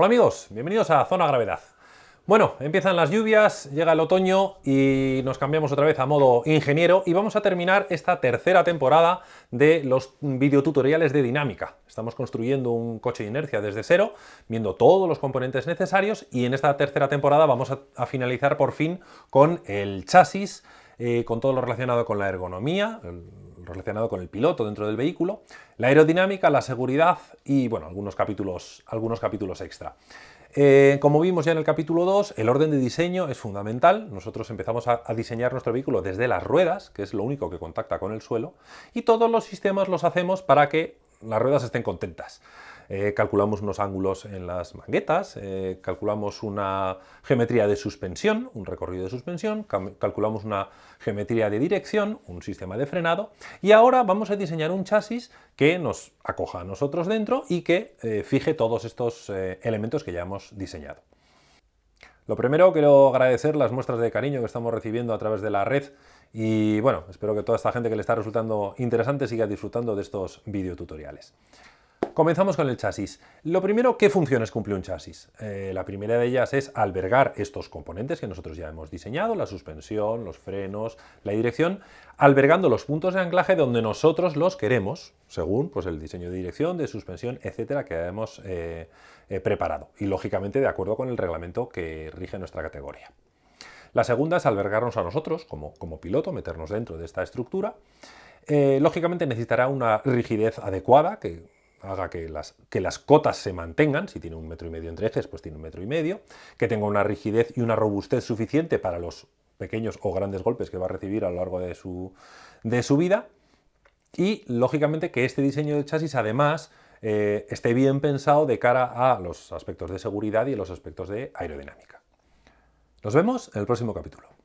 Hola amigos, bienvenidos a Zona Gravedad. Bueno, empiezan las lluvias, llega el otoño y nos cambiamos otra vez a modo ingeniero y vamos a terminar esta tercera temporada de los videotutoriales de dinámica. Estamos construyendo un coche de inercia desde cero, viendo todos los componentes necesarios y en esta tercera temporada vamos a, finalizar por fin con el chasis, eh, con todo lo relacionado con la ergonomía, relacionado con el piloto dentro del vehículo, la aerodinámica, la seguridad y bueno, algunos capítulos, algunos capítulos extra. Eh, como vimos ya en el capítulo 2, el orden de diseño es fundamental. Nosotros empezamos a, diseñar nuestro vehículo desde las ruedas, que es lo único que contacta con el suelo, y todos los sistemas los hacemos para que las ruedas estén contentas. Eh, calculamos unos ángulos en las manguetas, eh, calculamos una geometría de suspensión, un recorrido de suspensión, calculamos una geometría de dirección, un sistema de frenado, y ahora vamos a diseñar un chasis que nos acoja a nosotros dentro y que eh, fije todos estos elementos que ya hemos diseñado. Lo primero, quiero agradecer las muestras de cariño que estamos recibiendo a través de la red y bueno, espero que toda esta gente que le está resultando interesante siga disfrutando de estos videotutoriales. Comenzamos con el chasis. Lo primero, ¿qué funciones cumple un chasis? Eh, la primera de ellas es albergar estos componentes que nosotros ya hemos diseñado, la suspensión, los frenos, la dirección, albergando los puntos de anclaje donde nosotros los queremos, según pues, el diseño de dirección, de suspensión, etcétera, que hemos eh, eh, preparado. Y lógicamente de acuerdo con el reglamento que rige nuestra categoría. La segunda es albergarnos a nosotros como, como piloto, meternos dentro de esta estructura. lógicamente necesitará una rigidez adecuada, que haga que las, que las cotas se mantengan, si tiene un metro y medio entre ejes, pues tiene un metro y medio, que tenga una rigidez y una robustez suficiente para los pequeños o grandes golpes que va a recibir a lo largo de su, de su vida, y lógicamente que este diseño de chasis además eh, esté bien pensado de cara a los aspectos de seguridad y los aspectos de aerodinámica. Nos vemos en el próximo capítulo.